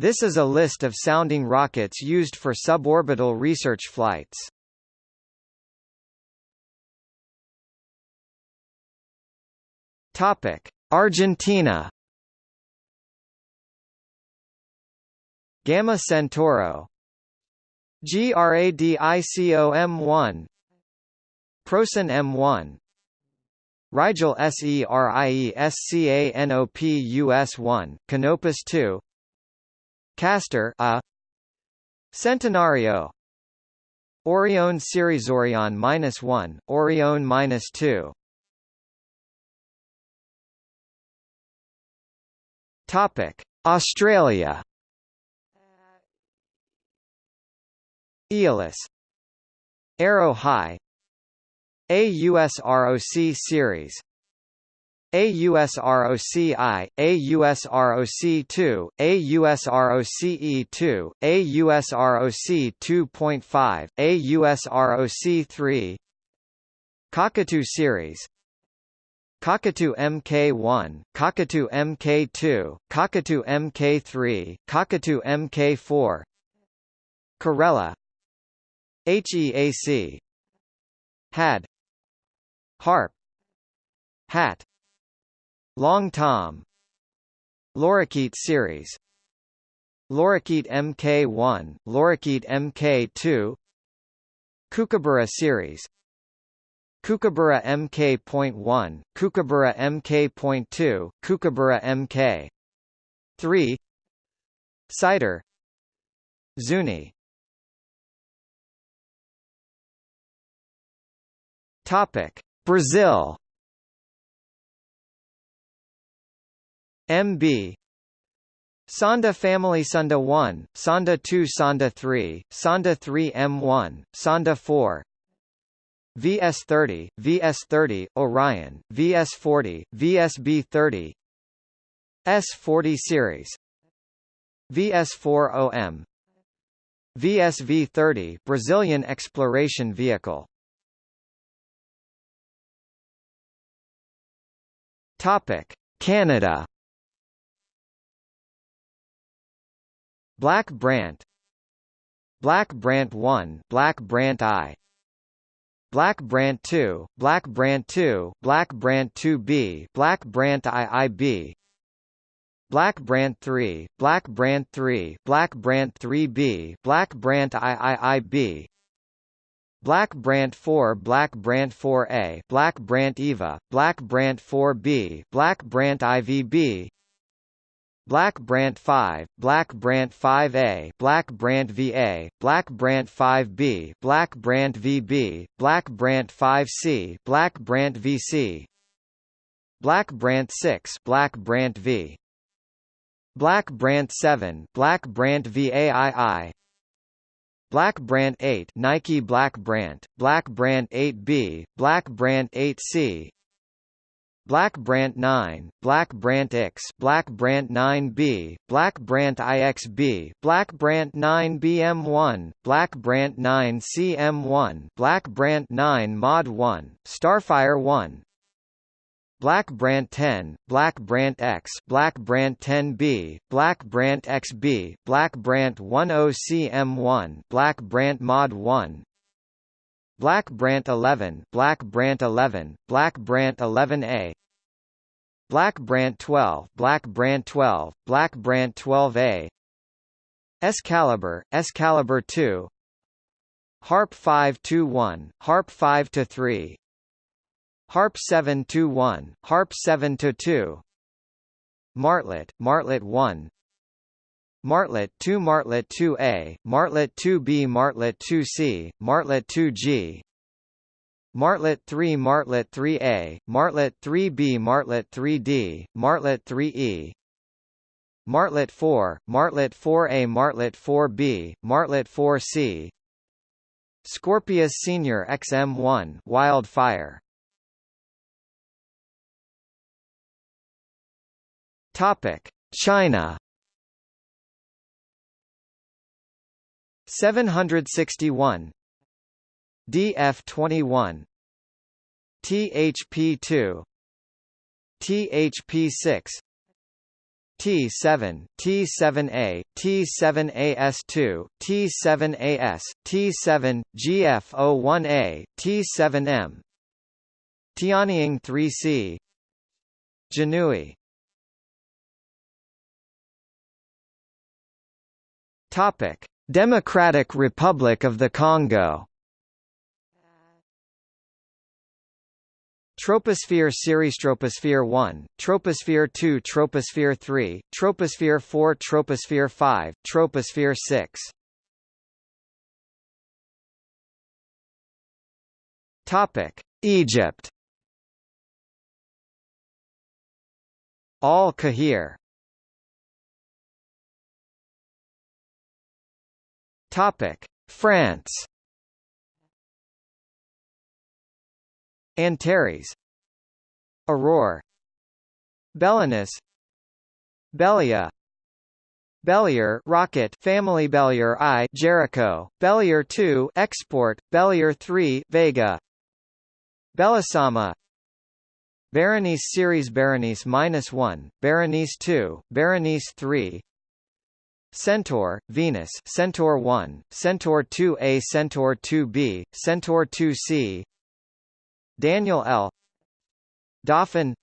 This is a list of sounding rockets used for suborbital research flights. Topic: Argentina. Gamma Centauro GRADICOM1 Proson M1 Rigel SERIESCANOPUS1 Canopus 2 Castor A Centenario. Orion series Orion minus 1 Orion minus 2 Topic. Australia. Aeolus Arrow High. AUSROC series AUSROCI, AUSROC2, AUSROCE2, AUSROC 2.5, AUSROC3 Cockatoo series Cockatoo Mk1, Cockatoo Mk2, Cockatoo Mk3, Cockatoo Mk4 Corella HEAC Had Harp Hat Long Tom. Lorikeet series. Lorikeet Mk1, Lorikeet Mk2 Kookaburra series. Kookaburra Mk.1, Kookaburra Mk.2, Kookaburra Mk. 3 Sighter. Zuni. Topic. Brazil MB Sonda family Sonda 1, Sonda 2 Sonda 3, Sonda 3 M1, Sonda 4 VS30, VS30, Orion, VS40, VSB30 S40 series. VS40M VSV30 Brazilian exploration vehicle. Topic. Canada Black Brant Black Brant 1 Black Brant I Black Brant 2 Black Brant 2 Black Brant 2B Black Brant IIB Black Brant 3 Black Brant 3 Black Brant 3B Black Brant IIIB Black Brant 4 Black Brant 4A Black Brant Eva, Black Brant 4B Black Brant IVB Black Brant 5, Black Brant 5A Black Brant VA, Black Brant 5B Black Brant VB, Black Brant 5C Black Brant VC Black Brant 6 Black Brant V Black Brant 7 Black Brant VAII Black Brant 8 Nike Black Brant, Black Brant 8B, Black Brant 8C Black Brant 9, Black Brant X, Black Brant 9B, Black Brant IXB, Black Brant 9BM1, Black Brant 9CM1, Black Brant 9 Mod 1, Starfire 1, Black Brant 10, Black Brant X, Black Brant 10B, Black Brant XB, Black Brant 10CM1, Black Brant Mod 1, Black Brant 11, Black Brant 11, Black Brant 11A, Black Brant 12, Black Brant 12, Black Brant 12A, Excalibur, Excalibur 2, Harp 521, Harp 5 to 3, Harp 721, Harp 7-2 Martlet, Martlet 1 Martlet 2 Martlet 2A, Martlet 2B Martlet 2C, Martlet 2G Martlet 3 Martlet 3A, Martlet 3B Martlet 3D, Martlet 3E Martlet 4, Martlet 4A Martlet 4B, Martlet 4C Scorpius Senior XM1 Wildfire. Topic: China. 761 DF21 THP2 THP6 T7, T7A, T7AS2, T7AS, T7, GF01A, T7M Tianying 3C Janui Topic: Democratic Republic of the Congo. Troposphere series Troposphere 1, Troposphere 2 Troposphere 3, Troposphere 4 Troposphere 5, Troposphere 6 Topic: Egypt. Al-Kahir Topic: France. Antares, Aurore, Belinus, Belia, Bellier Rocket. Family Bellier I Jericho. Bellier 2 Export. Bellier 3 Vega. Belisama. Berenice series Berenice -1 Berenice 2 Berenice 3 Centaur, Venus Centaur 1, Centaur 2a Centaur 2b, Centaur 2c Daniel L. Dauphin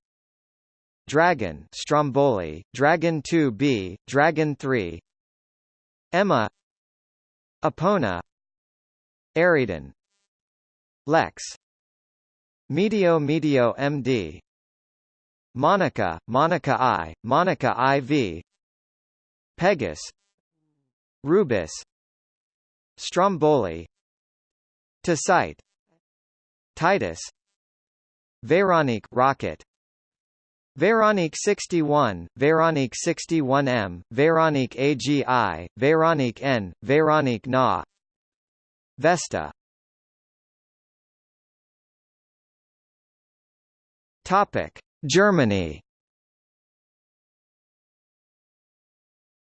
Dragon Stromboli, Dragon 2b, Dragon 3 Emma Epona Eridan Lex Medio Medio MD Monica, Monica I, Monica IV Pegasus Rubis Stromboli Tacite Titus Veronique rocket Veronique 61, Veronique 61M, Veronique AGI, Veronique N, Veronique Na Vesta. Topic Germany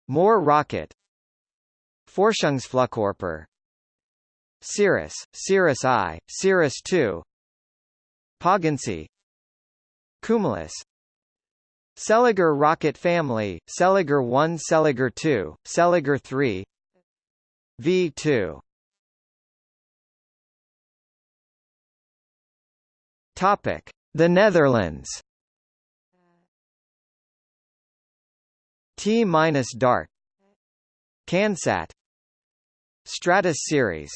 More rocket. Forschungsflugkörper Cirrus, Cirrus I, Cirrus II Poggency Cumulus. Seliger rocket family, Seliger 1 Seliger 2, Seliger 3 V2 Topic: The Netherlands. T-Dart CanSat. Stratus series.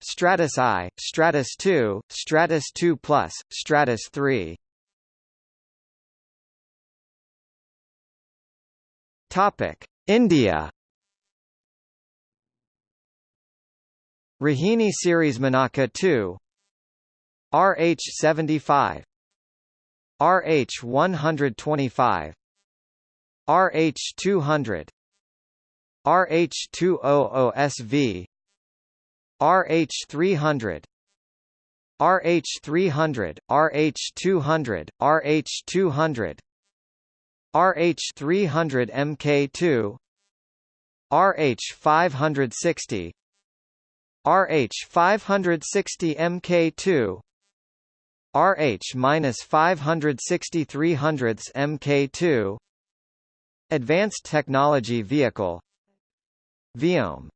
Stratus I, Stratus II, Stratus II Plus, Stratus 3 Topic: India. Rohini series Menaka 2 RH75 RH125 RH200 RH200SV RH300 RH300, RH200, RH200 RH300 MK2 RH560 RH560 MK2 RH-560 300 MK2 Advanced Technology Vehicle. Viome.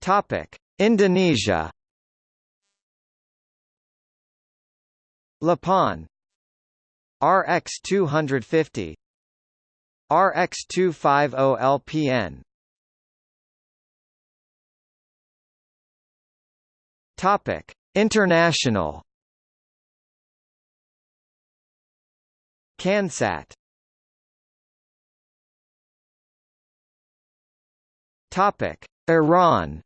Topic: Indonesia. LAPAN RX 250 RX 250 LPN Topic: International CanSat Topic: Iran.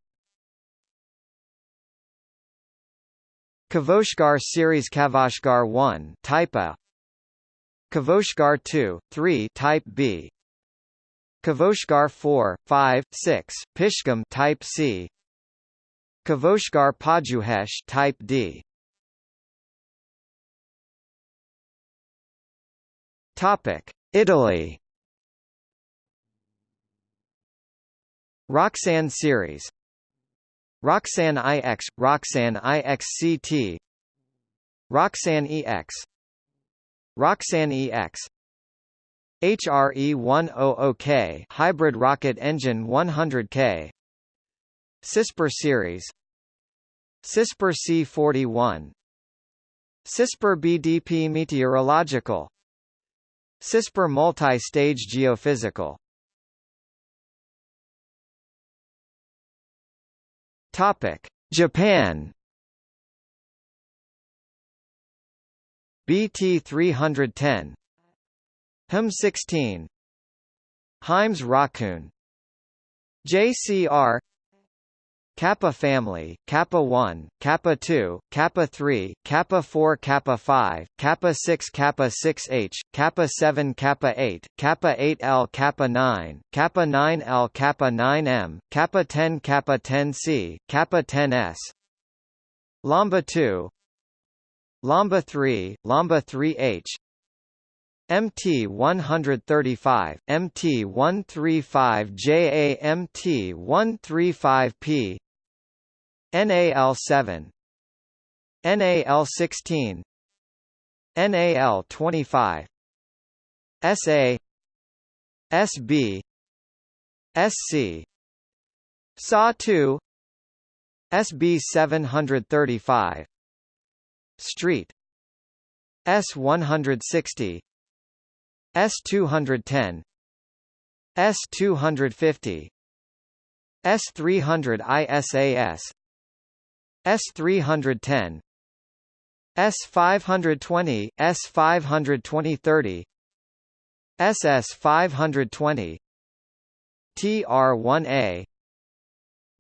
Kavoshgar series Kavoshgar 1 type A. Kavoshgar 2, 3 type B. Kavoshgar 4, 5, 6 Pishgam type C. Kavoshgar Pajuhesh type D Topic. Italy Roxanne series. Roxanne IX, Roxanne IXCT Roxanne EX Roxanne EX HRE-100K hybrid rocket engine 100K CISPR series. CISPR C41 CISPR BDP meteorological CISPR multi-stage geophysical. Topic Japan. BT 310 HM 16 Heims Raccoon. JCR Kappa family, Kappa 1, Kappa 2, Kappa 3, Kappa 4 Kappa 5, Kappa 6 Kappa 6H, Kappa 7 Kappa 8, Kappa 8L Kappa 9, Kappa 9L Kappa 9M, Kappa 10 Kappa 10C, Kappa 10S Lambda 2 Lambda 3, Lambda 3H MT 135, MT 135 JA MT 135P NAL7 NAL16 NAL25 SA SB SC SA2 SB 735 Street. S160 S210 S250 S300 ISAS S 310 S 520 S 520 30 SS 520 TR1A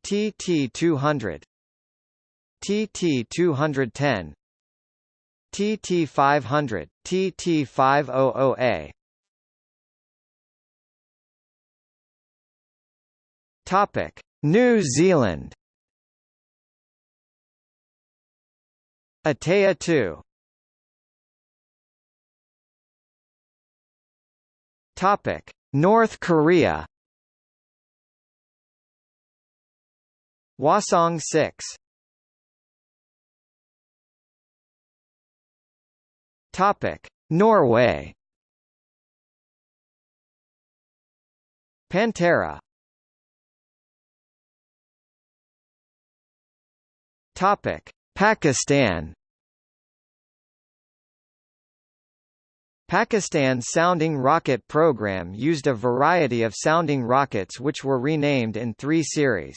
TT 200 TT 210 TT 500 TT 500A Topic: New Zealand. Atea 2. Topic: North Korea. Hwasong 6. Topic: Norway. Pantera Topic: Pakistan. Pakistan's sounding rocket program used a variety of sounding rockets which were renamed in three series.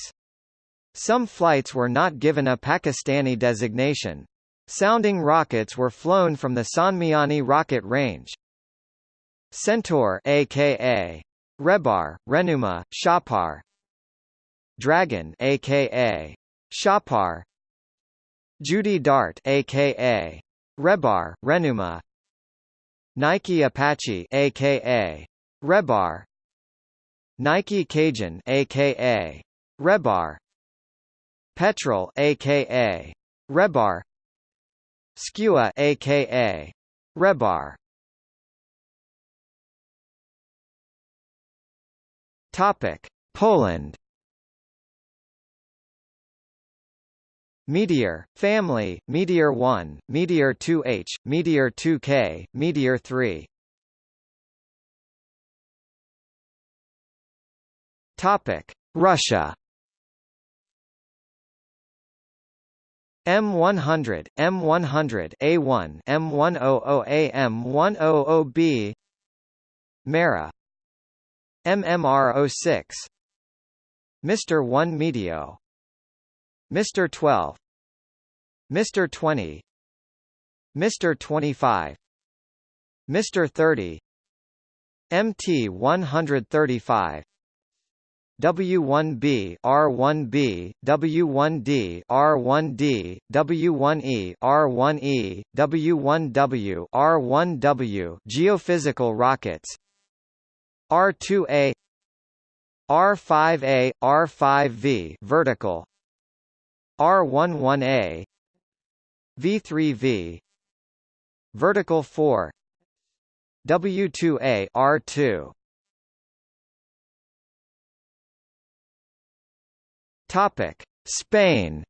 Some flights were not given a Pakistani designation. Sounding rockets were flown from the Sonmiani rocket range. Centaur aka Rehbar, Rehnuma, Shahpar Dragon aka Shahpar Judy Dart aka Rehbar, Rehnuma. Nike Apache aka Rehbar. Nike Cajun aka Rehbar. Petrel aka Rehbar. Skua aka Rehbar. Topic. Poland Meteor, family, Meteor 1, Meteor 2H, Meteor 2K, Meteor 3. Topic: Russia. M100, M100, A1, M100A, M100B. Mera. MMR06. Mr. 1 Meteo. Mr. 12 Mr. 20 Mr. 25 Mr. 30 MT 135 W1B R1B W1D R1D W1E R1E W1W R1W geophysical rockets R2A R5A R5V vertical R11A V3V Vertical 4 W2A R2 Topic Spain.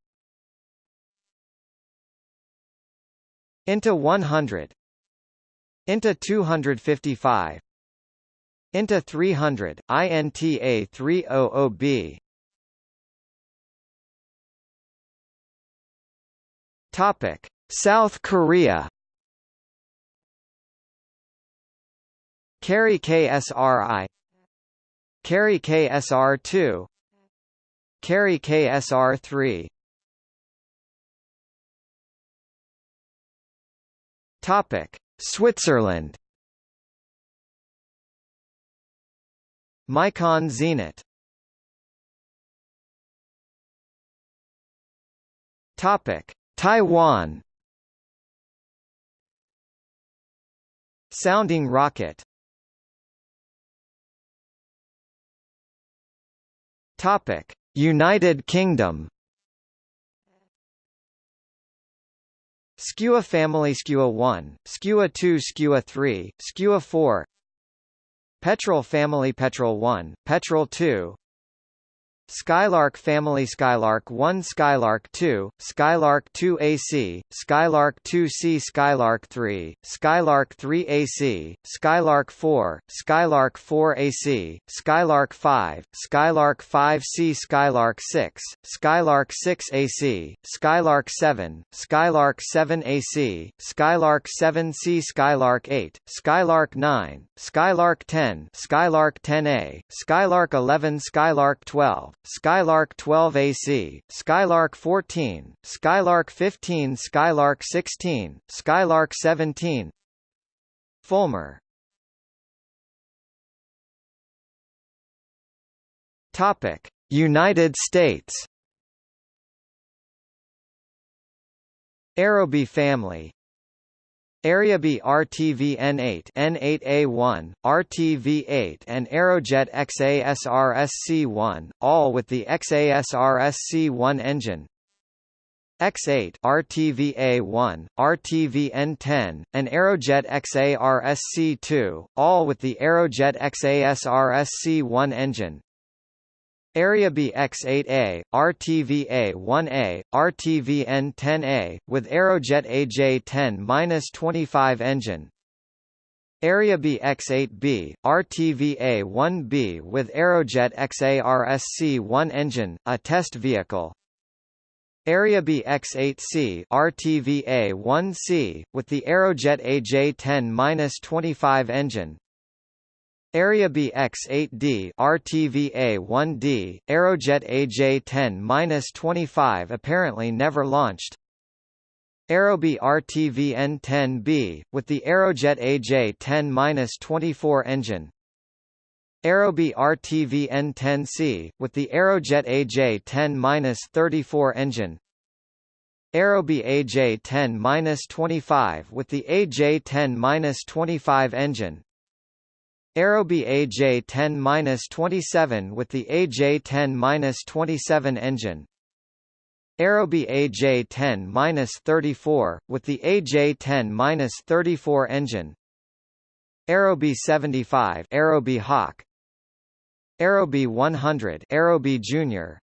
INTA 100 INTA 255 INTA 300, INTA 300B Topic: South Korea. Carry KSRI Carry KSR2 Carry KSR3 Topic: Switzerland. Micon Zenit. Topic: Taiwan. Sounding rocket. Topic: United Kingdom. Skua family Skua 1, Skua 2 Skua 3, Skua 4 Petrel family Petrel 1, Petrel 2 Skylark family Skylark 1 Skylark 2, Skylark 2 AC, Skylark 2C Skylark 3, Skylark 3 AC, Skylark 4, Skylark 4 AC, Skylark 5, Skylark 5C Skylark 6, Skylark 6 AC, Skylark 7, Skylark 7 AC, Skylark 7C Skylark 8, Skylark 9, Skylark 10, Skylark 10A, Skylark 11 Skylark 12, Skylark 12 AC, Skylark 14, Skylark 15 Skylark 16, Skylark 17 Fulmer. Topic: United States. Aerobee family Aerobee RTV-N8 N8A1, RTV-8 and Aerojet XASRSC-1, all with the XASRSC-1 engine. X8 RTV-A1, RTV-N10, and Aerojet XARSC-2, all with the Aerojet XASRSC-1 engine. Aerobee X8A, RTV-A1A, RTV-N10A, with Aerojet AJ10-25 engine. Aerobee X8B, RTV-A1B with Aerojet XARSC-1 engine, a test vehicle. Aerobee X8C, RTV-A1C, with the Aerojet AJ10-25 engine. Aerobee X-8D RTV-A1D, Aerojet AJ-10-25 apparently never launched. Aerobee RTV-N10B, with the Aerojet AJ-10-24 engine. Aerobee RTV-N10C, with the Aerojet AJ-10-34 engine. Aerobee AJ-10-25 with the AJ-10-25 engine. Aerobee AJ10-27 with the AJ10-27 engine. Aerobee AJ10-34 with the AJ10-34 engine. Aerobee 75 Aerobee Hawk. Aerobee 100 Aerobee Junior.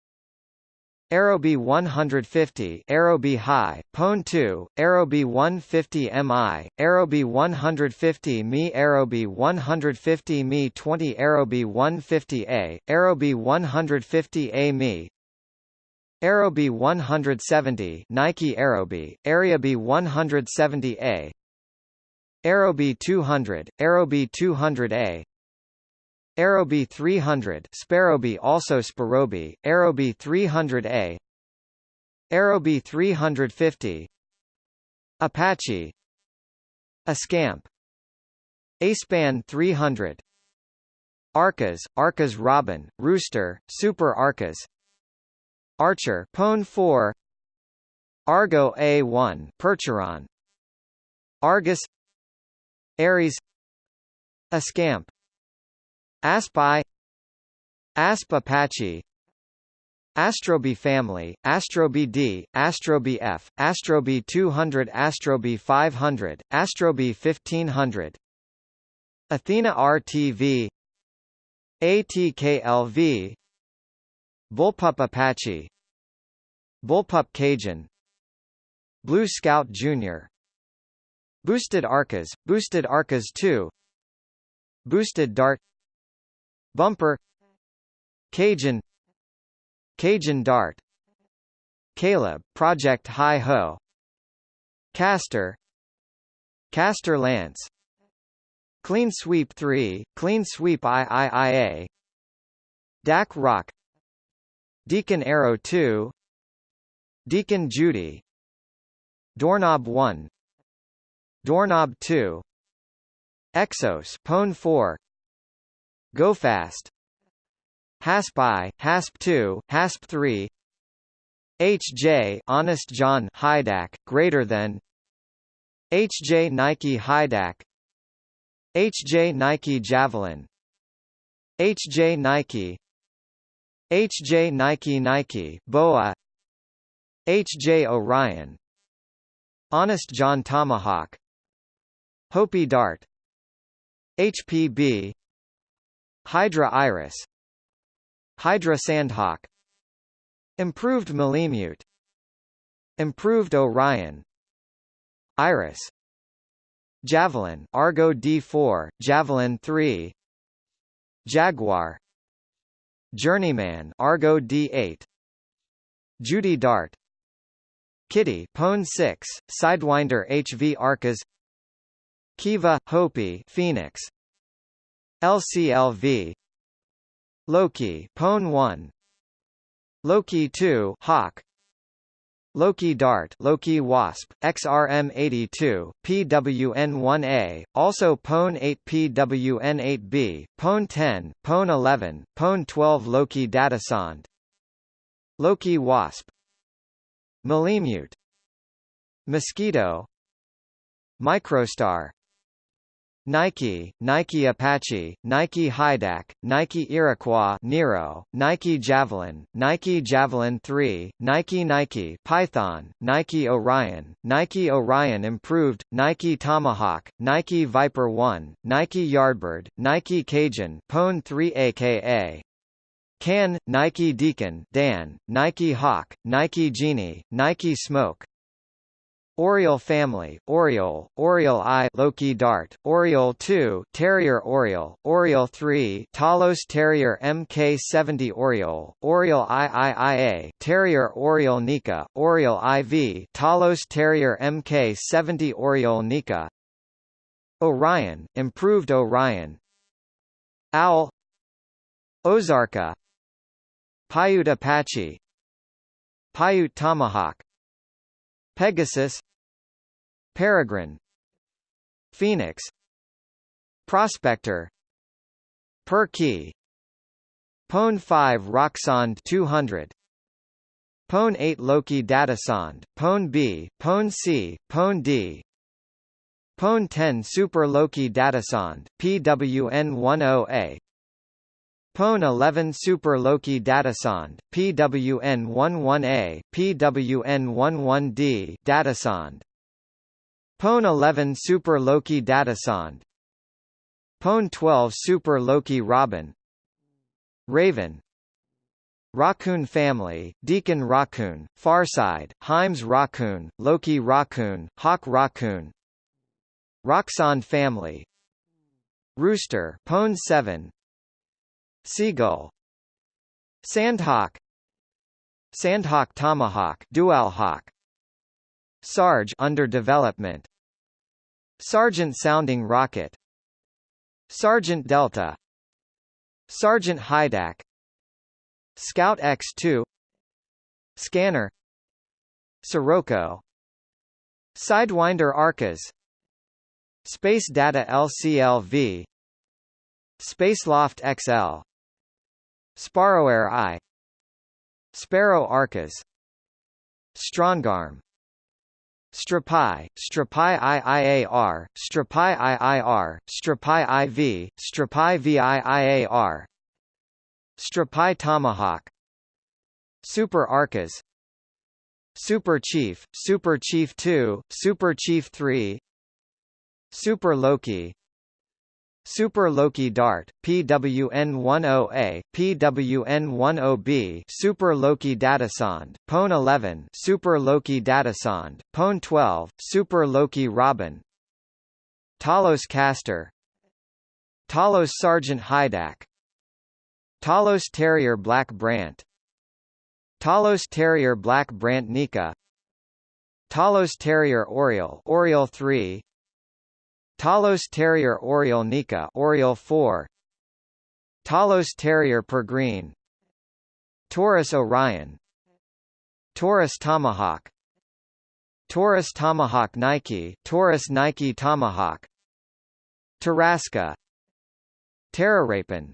Aerobee 150 Aerobee High, Pone 2, Aerobee 150 Mi, Aerobee 150 Mi Aerobee 150 Mi 20 Aerobee 150A, Aerobee 150A Mi. Aerobee 170 Nike Aerobee, Aerobee 170A Aerobee 200, Aerobee 200A Aerobee 300 Sparrowbee also Sparrowbee, Aerobee 300A Aerobee 350 Apache Ascamp A-Span 300 Arcas, Arcas Robin, Rooster, Super Arcas Archer Pone 4 Argo A1 Percheron Argus Ares Ascamp Aspi Asp Apache Astrobee family, Astrobee D, Astrobee F, Astrobee 200 Astrobee 500, Astrobee 1500 Athena RTV ATKLV Bullpup Apache Bullpup Cajun Blue Scout Jr. Boosted Arcas, Boosted Arcas 2 Boosted Dart Bumper. Cajun. Cajun Dart. Caleb, Project Hi Ho. Castor. Castor Lance. Clean Sweep 3, Clean Sweep IIIA Dak Rock. Deacon Arrow 2 Deacon Judy. Doorknob 1 Doorknob 2 Exos Pwn 4 Go Fast. Hasp I, Hasp 2, Hasp 3 HJ Honest John Hydac greater than. HJ Nike Hydac HJ Nike Javelin. HJ Nike. HJ Nike Nike Boa. HJ Orion. Honest John Tomahawk. Hopi Dart. HPB Hydra Iris Hydra Sandhawk Improved Malemute Improved Orion Iris Javelin Argo D4, Javelin 3 Jaguar Journeyman Argo D8 Judy Dart Kitty Pwn 6, Sidewinder HV Arcas Kiva, Hopi Phoenix LCLV Loki Pone 1 Loki 2 Hawk. Loki Dart Loki Wasp, XRM82, PWN1A, also Pone 8 PWN8B, Pone 10, Pone 11, Pone 12 Loki Datasonde Loki Wasp. Malemute Mosquito. Microstar Nike, Nike Apache, Nike Hydac, Nike Iroquois Nero, Nike Javelin, Nike Javelin 3, Nike Nike Python, Nike Orion, Nike Orion Improved, Nike Tomahawk, Nike Viper 1, Nike Yardbird, Nike Cajun Pwn 3 aka Can, Nike Deacon Dan, Nike Hawk, Nike Genie, Nike Smoke, Oriole family, Oriole, Oriole I Loki Dart, Oriole 2 Terrier Oriole, Oriole 3 Talos Terrier MK70 Oriole, Oriole IIIA Terrier Oriole Nihka, Oriole IV Talos Terrier MK70 Oriole Nihka. Orion, Improved Orion. Owl. Ozarka. Paiute Apache. Paiute Tomahawk Pegasus Peregrine Phoenix Prospector Per key Pwn 5 Rocksonde 200 Pone 8 Loki Datasonde, Pone B, Pone C, Pone D Pone 10 Super Loki Datasonde, PWN10A Pwn 11 Super Loki Datasonde, PWN11A, PWN11D Datasonde Pwn 11 Super Loki Datasonde Pwn 12 Super Loki Robin. Raven. Raccoon family, Deacon Raccoon, Farside, Himes Raccoon, Loki Raccoon, Hawk Raccoon. Rocksonde family. Rooster Pwn 7 Seagull. Sandhawk. Sandhawk Tomahawk Dual Hawk Sarge under development. Sergeant sounding rocket. Sergeant Delta. Sergeant Hydac. Scout X2 Scanner. Sirocco. Sidewinder Arcas. Space Data LCLV Spaceloft XL Sparrowair I. Sparrow Arcas Strongarm. Strypi, Strypi IIAR, Strypi IIR, Strypi IV, Strypi VIIAR Strypi Tomahawk. Super Arcas. Super Chief, Super Chief 2, Super Chief 3 Super Loki Super Loki Dart, PWN10A, PWN10B Super Loki Datasonde, Pwn 11 Super Loki Datasonde, Pwn 12, Super Loki Robin. Talos Castor. Talos Sergeant Hydac. Talos Terrier Black Brant. Talos Terrier Black Brant Nihka. Talos Terrier Oriole Oriole 3 Talos Terrier Oriole Nihka Oriole 4 Talos Terrier Green Taurus Orion. Taurus Tomahawk. Taurus Tomahawk Nike Taurus Nike Tomahawk. Tarasca. Terrarapin.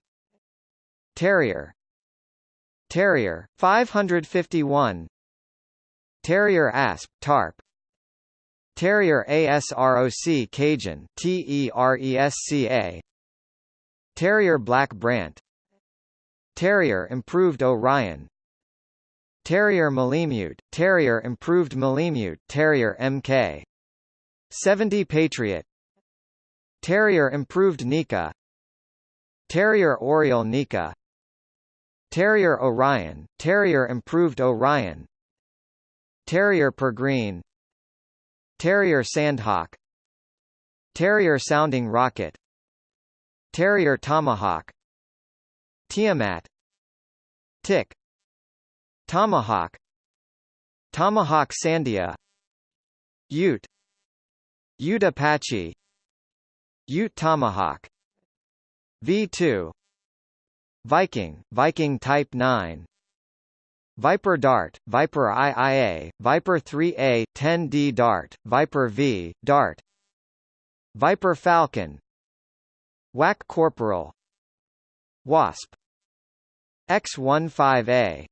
Terrier. Terrier 551 Terrier Asp Tarp Terrier ASROC Cajun TERESCA Terrier Black Brant. Terrier Improved Orion. Terrier Malemute Terrier Improved Malemute Terrier MK 70 Patriot. Terrier Improved Nihka. Terrier Oriole Nihka. Terrier Orion Terrier Improved Orion. Terrier Green Terrier Sandhawk. Terrier Sounding Rocket. Terrier Tomahawk. Tiamat. Tick. Tomahawk. Tomahawk Sandia. Ute. Ute Apache. Ute Tomahawk. V2 Viking, Viking Type 9 Viper Dart, Viper IIA, Viper 3A, 10D Dart, Viper V, Dart. Viper Falcon. WAC Corporal. Wasp. X-15A